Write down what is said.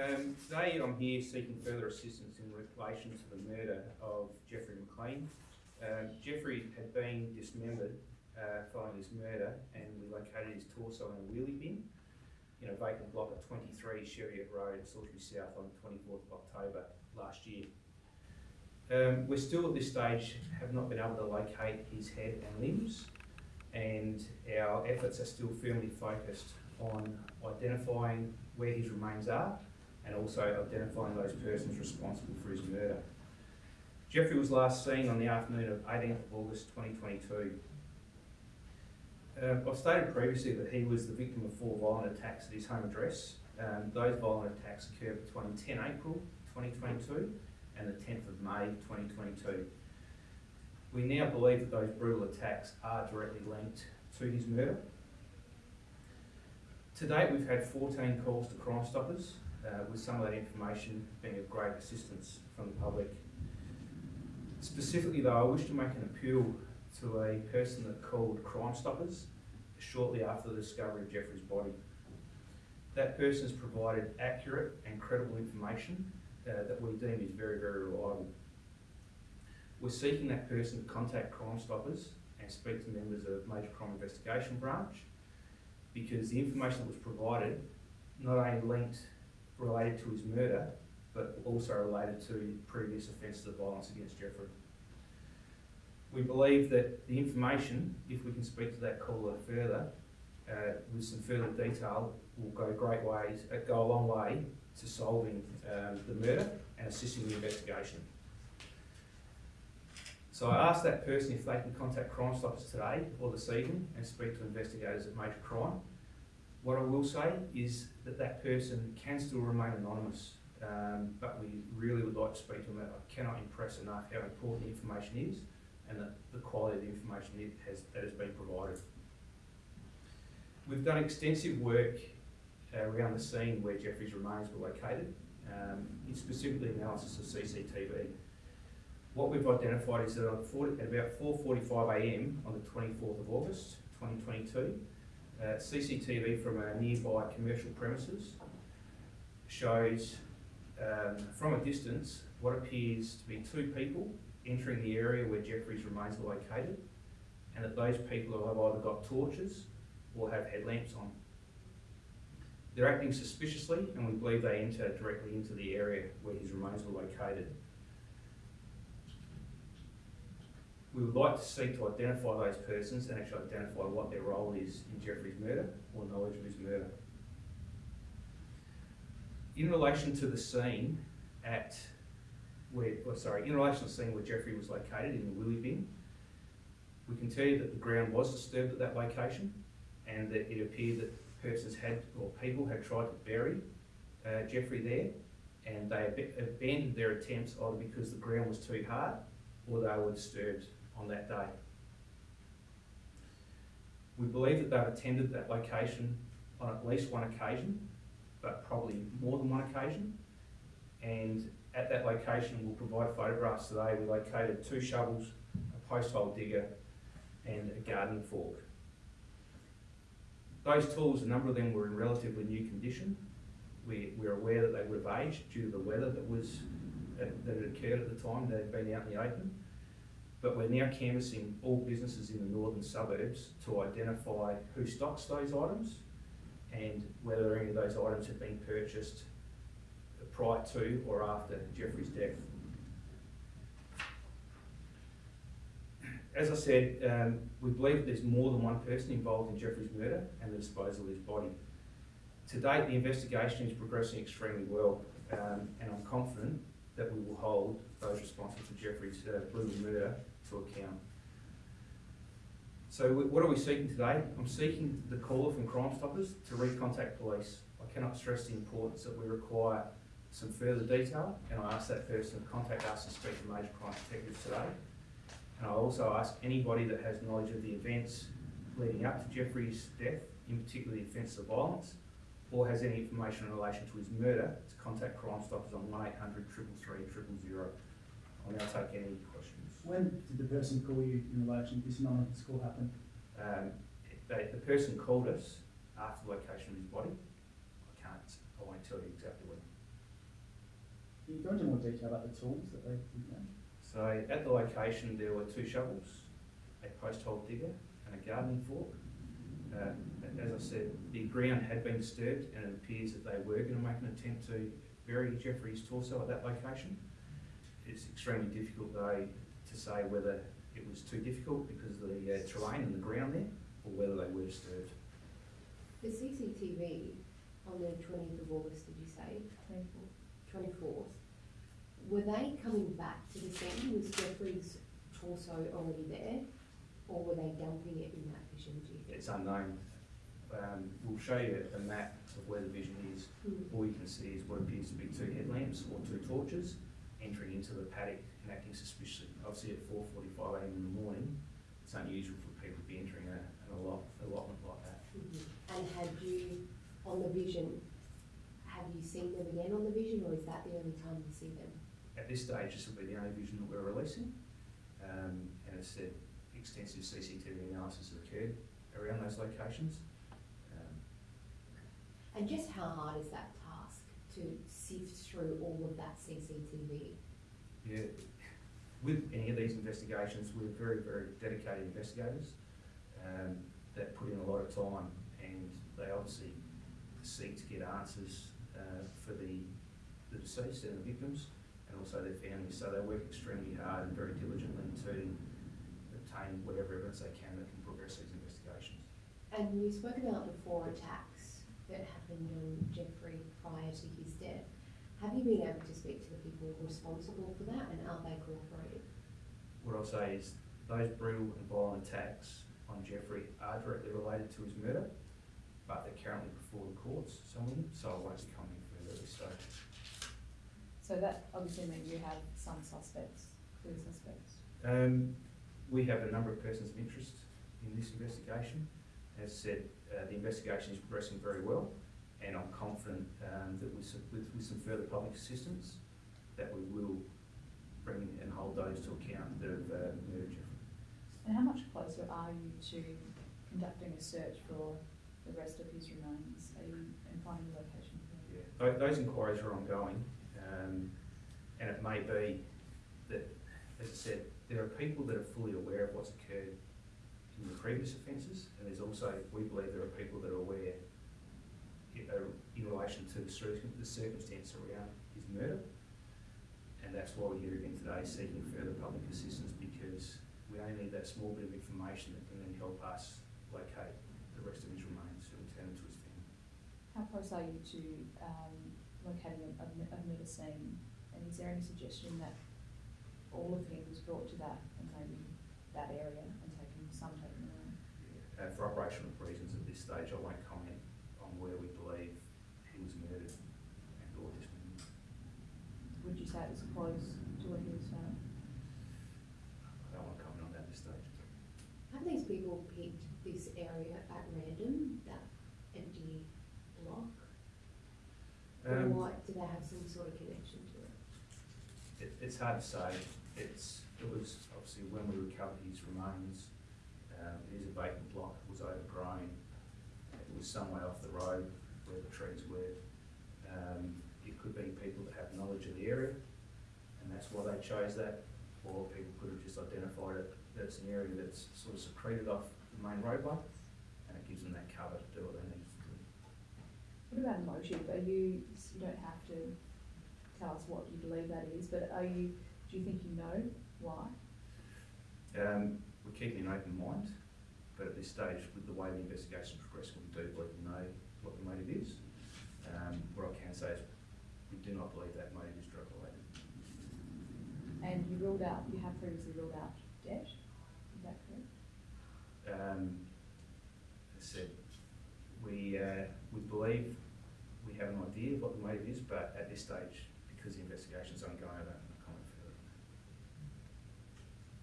Um, today I'm here seeking further assistance in relation to the murder of Jeffrey McLean. Um, Jeffrey had been dismembered uh, following his murder and we located his torso in a wheelie bin in a vacant block at 23 Chariot Road, Salisbury South on the 24th of October last year. Um, we're still at this stage have not been able to locate his head and limbs and our efforts are still firmly focused on identifying where his remains are and also identifying those persons responsible for his murder. Jeffrey was last seen on the afternoon of 18th of August 2022. Uh, I've stated previously that he was the victim of four violent attacks at his home address. Um, those violent attacks occurred between 10 April 2022 and the 10th of May 2022. We now believe that those brutal attacks are directly linked to his murder. To date, we've had 14 calls to Crime Stoppers, uh, with some of that information being of great assistance from the public. Specifically though, I wish to make an appeal to a person that called Crime Stoppers shortly after the discovery of Jeffrey's body. That person has provided accurate and credible information uh, that we deem is very, very reliable. We're seeking that person to contact Crime Stoppers and speak to members of Major Crime Investigation Branch because the information that was provided not only linked related to his murder, but also related to previous offences of violence against Jeffrey. We believe that the information, if we can speak to that caller further, uh, with some further detail, will go great ways, uh, go a long way to solving um, the murder and assisting the investigation. So I asked that person if they can contact Crime Stoppers today or this evening and speak to investigators at Major Crime. What I will say is that that person can still remain anonymous, um, but we really would like to speak to them. I cannot impress enough how important the information is and the, the quality of the information it has, that has been provided. We've done extensive work uh, around the scene where Jeffrey's remains were located, um, in specifically analysis of CCTV. What we've identified is that 40, at about 4.45am on the 24th of August 2022, uh, CCTV from a nearby commercial premises shows um, from a distance what appears to be two people entering the area where Jeffrey's remains are located and that those people have either got torches or have headlamps on. They're acting suspiciously and we believe they enter directly into the area where his remains were located. We would like to seek to identify those persons and actually identify what their role is in Jeffrey's murder or knowledge of his murder. In relation to the scene at where, sorry, in relation to the scene where Jeffrey was located in the wheelie bin, we can tell you that the ground was disturbed at that location and that it appeared that persons had, or people had tried to bury uh, Jeffrey there and they ab abandoned their attempts either because the ground was too hard or they were disturbed on that day. We believe that they've attended that location on at least one occasion, but probably more than one occasion. And at that location, we'll provide photographs today. We located two shovels, a post hole digger, and a garden fork. Those tools, a number of them were in relatively new condition. We, we're aware that they would have aged due to the weather that was that had occurred at the time, They'd been out in the open. But we're now canvassing all businesses in the northern suburbs to identify who stocks those items and whether any of those items have been purchased prior to or after Jeffrey's death. As I said, um, we believe there's more than one person involved in Jeffrey's murder and the disposal of his body. To date, the investigation is progressing extremely well, um, and I'm confident that we will hold those responsible for Jeffrey's uh, brutal murder to account. So what are we seeking today? I'm seeking the caller from Crime Stoppers to recontact police. I cannot stress the importance that we require some further detail and I ask that person to contact us and speak to major crime detectives today. And I also ask anybody that has knowledge of the events leading up to Jeffrey's death, in particular the offence of violence, or has any information in relation to his murder, to contact Crime Stoppers on 1800 333 000. I'll now take any questions. When did the person call you in relation to this anonymous call happen? Um, they, the person called us after the location of his body. I can't, I won't tell you exactly when. Can you go into more detail about the tools that they, know? So at the location, there were two shovels, a post hole digger and a gardening fork. Uh, as I said, the ground had been disturbed and it appears that they were going to make an attempt to bury Jeffrey's torso at that location. It's extremely difficult though to say whether it was too difficult because of the uh, terrain and the ground there or whether they were disturbed. The CCTV on the twentieth of August, did you say? Twenty-fourth. Twenty-fourth. Were they coming back to the scene? Was Jeffrey's torso already there? Or were they dumping it in that vision, do you think? It's unknown. Um, we'll show you a map of where the vision is. Hmm. All you can see is what appears to be two headlamps or two torches entering into the paddock and acting suspiciously. Obviously at four forty-five AM in the morning, it's unusual for people to be entering a, an allotment like that. Mhm. And had you, on the vision, have you seen them again on the vision, or is that the only time you see them? At this stage, this will be the only vision that we're releasing. Um, and as said, extensive CCTV analysis has occurred around those locations. Um, And just how hard is that to sift through all of that CCTV? Yeah, with any of these investigations, we're very, very dedicated investigators um, that put in a lot of time and they obviously seek to get answers uh, for the, the deceased and the victims and also their families. So they work extremely hard and very diligently to obtain whatever evidence they can that can progress these investigations. And you spoke about the four attacks that happened on Jeffrey prior to his death. Have you been able to speak to the people responsible for that and are they cooperating? What I'll say is those brutal and violent attacks on Jeffrey are directly related to his murder, but they're currently before the courts, some of them, so I won't be commenting further at this stage. So that obviously means you have some suspects, clear suspects. Um, we have a number of persons of interest in this investigation. As said, uh, the investigation is progressing very well, and I'm confident um, that with some, with, with some further public assistance, that we will bring and hold those to account that have uh, murdered And how much closer are you to conducting a search for the rest of his remains? Are you in finding the location for? Yeah, those inquiries are ongoing, um, and it may be that, as I said, there are people that are fully aware of what's occurred in the previous offences, and there's also, we believe there are people that are aware in relation to the circumstance around his murder. And that's why we're here again today, seeking further public assistance, because we only need that small bit of information that can then help us locate the rest of his remains and return to his family. How close are you to um, locating a, a, a murder scene? And is there any suggestion that all of him was brought to that and maybe that area and taken, some taken away? Uh, for operational reasons at this stage, I won't comment on where we believe he was murdered and or dismembered. Would you say it was close to where he was found? I don't want to comment on that at this stage. Have these people picked this area at random, that empty block? Or Um, what, do they have some sort of connection to it? it, it's hard to say. It's, it was obviously when we recovered his remains, um, it is a vacant block, it was overgrown. It was some way off the road where the trees were. Um, it could be people that have knowledge of the area, and that's why they chose that. Or people could have just identified it, that it's an area that's sort of secreted off the main roadway, and it gives them that cover to do what they need to do. What about motive? Are you, you don't have to tell us what you believe that is, but are you, do you think you know why? Um, we're keeping an open mind, but at this stage, with the way the investigation's progressing, we do believe we know what the motive is. Um, what I can say is, we do not believe that motive is drug related. And you ruled out, you have previously ruled out debt, is that correct? Um, as I said, we, uh, we believe we have an idea of what the motive is, but at this stage, because the investigation's ongoing, I don't